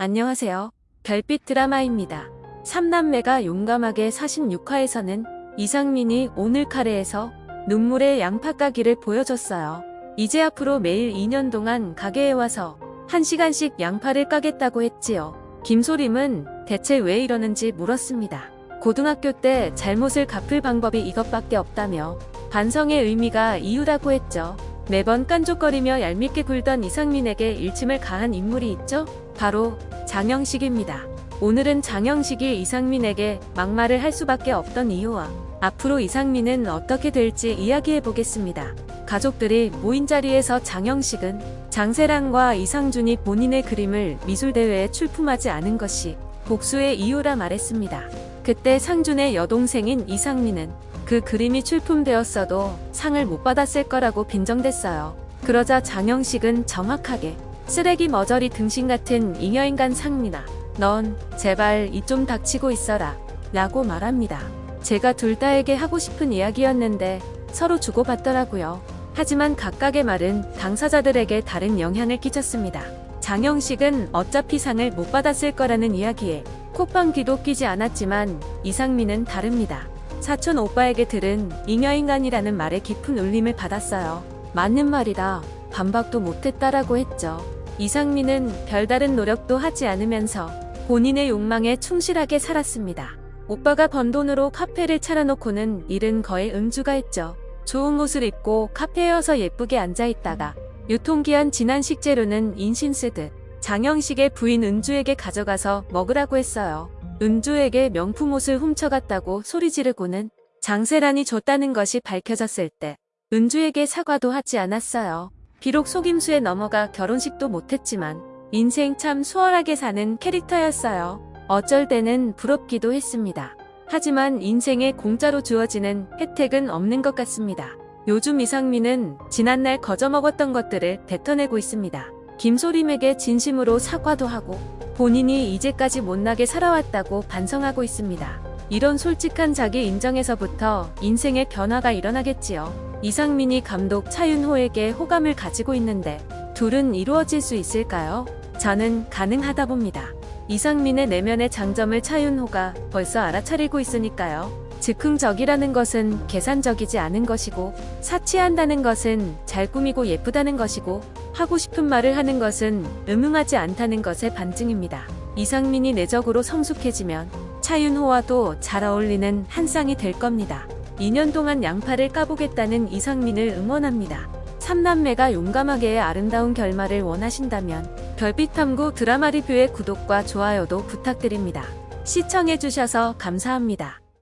안녕하세요. 별빛 드라마입니다. 3남매가 용감하게 46화에서는 이상민이 오늘 카레에서 눈물의 양파 까기를 보여줬어요. 이제 앞으로 매일 2년 동안 가게에 와서 1시간씩 양파를 까겠다고 했지요. 김소림은 대체 왜 이러는지 물었습니다. 고등학교 때 잘못을 갚을 방법이 이것밖에 없다며 반성의 의미가 이유라고 했죠. 매번 깐족거리며 얄밉게 굴던 이상민에게 일침을 가한 인물이 있죠? 바로 장영식입니다. 오늘은 장영식이 이상민에게 막말을 할 수밖에 없던 이유와 앞으로 이상민은 어떻게 될지 이야기해 보겠습니다. 가족들이 모인 자리에서 장영식은 장세랑과 이상준이 본인의 그림을 미술대회에 출품하지 않은 것이 복수의 이유라 말했습니다. 그때 상준의 여동생인 이상민은 그 그림이 출품되었어도 상을 못 받았을 거라고 빈정댔어요. 그러자 장영식은 정확하게 쓰레기 머저리 등신 같은 잉여인간 상민아 넌 제발 이 좀 닥치고 있어라 라고 말합니다. 제가 둘 다에게 하고 싶은 이야기였는데 서로 주고받더라고요. 하지만 각각의 말은 당사자들에게 다른 영향을 끼쳤습니다. 장영식은 어차피 상을 못 받았을 거라는 이야기에 콧방귀도 끼지 않았지만 이상민은 다릅니다. 사촌 오빠에게 들은 잉여인간이라는 말에 깊은 울림을 받았어요. 맞는 말이다. 반박도 못했다라고 했죠. 이상민은 별다른 노력도 하지 않으면서 본인의 욕망에 충실하게 살았습니다. 오빠가 번 돈으로 카페를 차려놓고는 일은 거의 음주가 했죠. 좋은 옷을 입고 카페에어서 예쁘게 앉아있다가 유통기한 지난 식재료는 인신 쓰듯 장영식의 부인 은주에게 가져가서 먹으라고 했어요. 은주에게 명품 옷을 훔쳐갔다고 소리 지르고는 장세란이 줬다는 것이 밝혀졌을 때 은주에게 사과도 하지 않았어요. 비록 속임수에 넘어가 결혼식도 못했지만 인생 참 수월하게 사는 캐릭터였어요. 어쩔 때는 부럽기도 했습니다. 하지만 인생에 공짜로 주어지는 혜택은 없는 것 같습니다. 요즘 이상민은 지난날 거저먹었던 것들을 뱉어내고 있습니다. 김소림에게 진심으로 사과도 하고 본인이 이제까지 못나게 살아왔다고 반성하고 있습니다. 이런 솔직한 자기 인정에서부터 인생의 변화가 일어나겠지요. 이상민이 감독 차윤호에게 호감을 가지고 있는데 둘은 이루어질 수 있을까요? 저는 가능하다 봅니다. 이상민의 내면의 장점을 차윤호가 벌써 알아차리고 있으니까요. 즉흥적이라는 것은 계산적이지 않은 것이고 사치한다는 것은 잘 꾸미고 예쁘다는 것이고 하고 싶은 말을 하는 것은 음흉하지 않다는 것의 반증입니다. 이상민이 내적으로 성숙해지면 차윤호와도 잘 어울리는 한 쌍이 될 겁니다. 2년 동안 양파를 까보겠다는 이상민을 응원합니다. 3남매가 용감하게의 아름다운 결말을 원하신다면 별빛탐구 드라마 리뷰의 구독과 좋아요도 부탁드립니다. 시청해주셔서 감사합니다.